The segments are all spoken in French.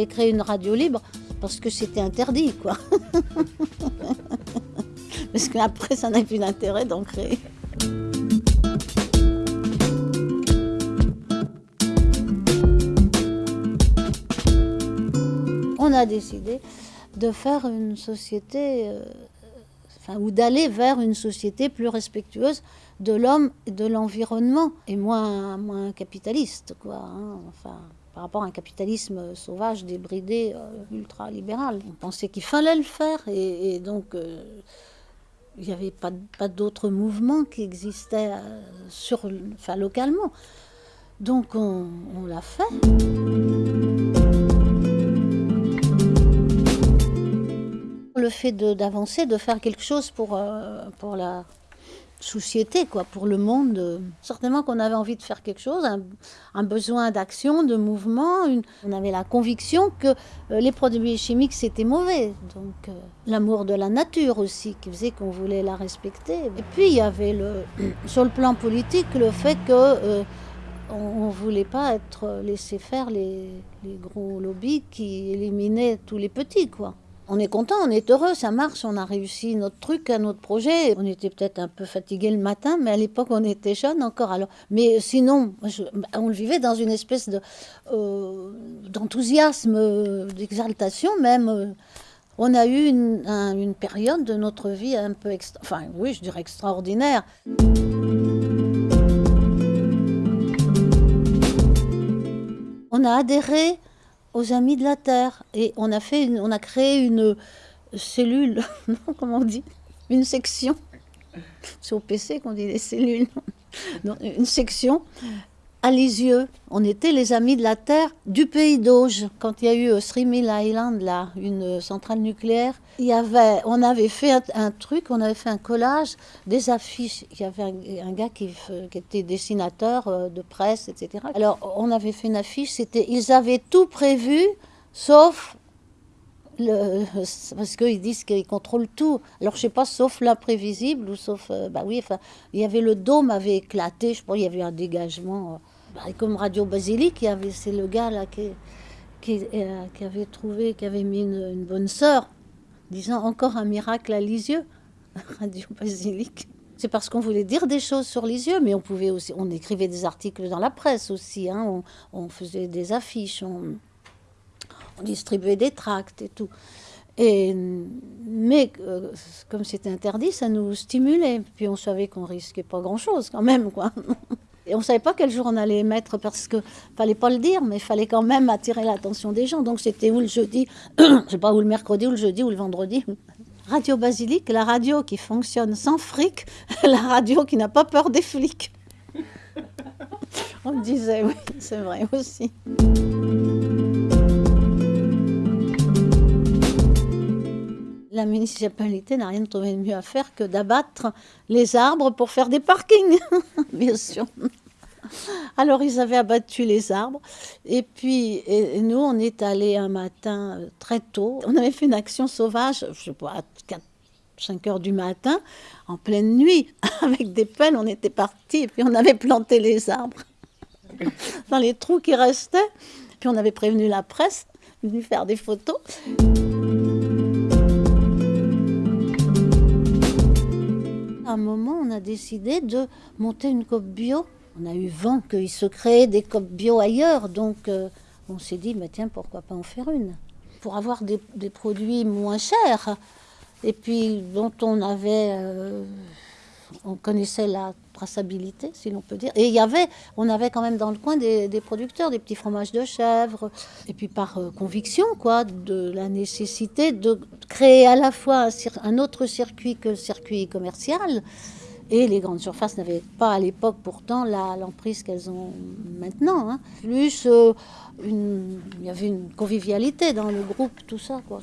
avait créé une radio libre parce que c'était interdit, quoi. parce qu'après, ça n'a plus d'intérêt d'en créer. On a décidé de faire une société, euh, ou d'aller vers une société plus respectueuse de l'homme et de l'environnement et moins, moins capitaliste, quoi. hein. Enfin, par rapport à un capitalisme sauvage, débridé, euh, ultra-libéral. On pensait qu'il fallait le faire et, donc euh, il n'y avait pas, d'autres mouvements qui existaient euh, sur, enfin, localement. Donc on, on l'a fait. Le fait d'avancer, de, faire quelque chose pour, euh, pour la société, quoi, pour le monde. certainement qu'on avait envie de faire quelque chose, un, besoin d'action, de mouvement. on avait la conviction que euh, les produits chimiques, c'était mauvais. Donc euh, l'amour de la nature aussi, qui faisait qu'on voulait la respecter. Et puis il y avait le, sur le plan politique le fait que... on ne voulait pas être laissé faire les, les gros lobbies qui éliminaient tous les petits, quoi. On est content, on est heureux, ça marche, on a réussi notre truc, notre projet. On était peut-être un peu fatigué le matin, mais à l'époque on était jeunes encore. Alors, mais sinon, je- bah, on le vivait dans une espèce euh, d'enthousiasme, euh, d'exaltation même. euh. On a eu une, un- une période de notre vie un peu, enfin oui, je dirais extraordinaire. On a adhéré aux Amis de la Terre et on a, fait une- on a créé une cellule, comment on dit? Une section. C'est au PC qu'on dit les cellules. Une section à Lisieux. On était les Amis de la Terre du pays d'Auge. Quand il y a eu euh, Three Mile Island, là, une euh, centrale nucléaire, il y avait, on avait fait un, truc, on avait fait un collage des affiches. Il y avait un, gars qui, qui était dessinateur euh, de presse, etc. Alors, on avait fait une affiche, c'était, ils avaient tout prévu, sauf parce qu'ils disent qu'ils contrôlent tout. Alors je sais pas, sauf l'imprévisible ou sauf, euh, bah oui, enfin, il y avait le dôme avait éclaté, je crois, il y avait un dégagement. euh, bah, comme Radio Basilique, il avait, c'est le gars là qui, qui, euh, avait trouvé, qui avait mis une, bonne sœur, disant encore un miracle à Lisieux, Radio Basilique. C'est parce qu'on voulait dire des choses sur Lisieux, mais on pouvait aussi, on écrivait des articles dans la presse aussi, hein, on, faisait des affiches, on distribuait des tracts et tout. Et, mais euh, comme c'était interdit, ça nous stimulait. Puis on savait qu'on risquait pas grand-chose quand même, quoi. Et on savait pas quel jour on allait émettre parce que fallait pas le dire, mais il fallait quand même attirer l'attention des gens. Donc c'était ou le jeudi, je sais pas, ou le mercredi, ou le jeudi, ou le vendredi. Radio Basilique, la radio qui fonctionne sans fric, la radio qui n'a pas peur des flics. On disait, oui, c'est vrai aussi. La municipalité n'a rien trouvé de mieux à faire que d'abattre les arbres pour faire des parkings, bien sûr. Alors ils avaient abattu les arbres et puis nous on est allés un matin euh, très tôt. On avait fait une action sauvage, je sais pas, à 4, 5 heures du matin, en pleine nuit, avec des pelles, on était partis et puis on avait planté les arbres dans les trous qui restaient. Puis on avait prévenu la presse, venu faire des photos. Un moment, on a décidé de monter une COP bio. On a eu vent qu'il se créait des COP bio ailleurs, donc euh, on s'est dit, bah, tiens, pourquoi pas en faire une Pour avoir des, des produits moins chers, et puis dont on avait, euh, on connaissait la traçabilité, si l'on peut dire. Et il y avait, on avait quand même dans le coin des, producteurs, des petits fromages de chèvre, et puis par euh, conviction, quoi, de la nécessité de créer à la fois un, autre circuit que le circuit commercial. Et les grandes surfaces n'avaient pas à l'époque pourtant l'emprise qu'elles ont maintenant. hein. Plus, euh, il y avait une convivialité dans le groupe, tout ça. Quoi.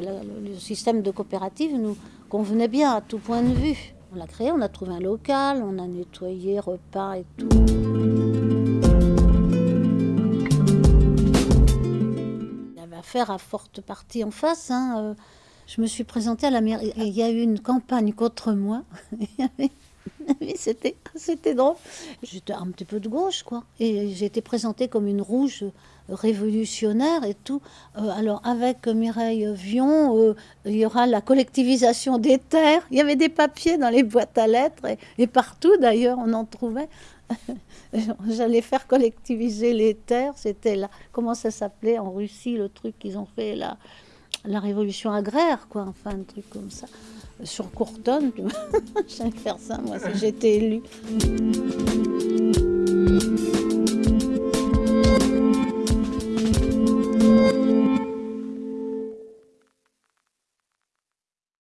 La- le système de coopérative nous convenait bien à tout point de vue. On l'a créé, on a trouvé un local, on a nettoyé, repas et tout. Il y avait affaire à forte partie en face. hein, euh, Je me suis présentée à la mairie. Il y a eu une campagne contre moi. C'était, c'était drôle. J'étais un petit peu de gauche, quoi. Et j'ai été présentée comme une rouge révolutionnaire et tout. Euh, alors, avec Mireille Vion, euh, il y aura la collectivisation des terres. Il y avait des papiers dans les boîtes à lettres et, et partout, d'ailleurs, on en trouvait. J'allais faire collectiviser les terres. C'était là. Comment ça s'appelait en Russie, le truc qu'ils ont fait là? La révolution agraire, quoi, enfin, un truc comme ça. Sur Courtonne, j'allais faire ça, moi, si j'étais élue.